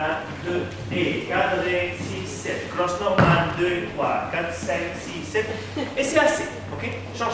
1, 2, et 4, 6, 7. Cross normal, 2, 3, 4, 5, 6, 7. Et c'est assez. Ok? Change.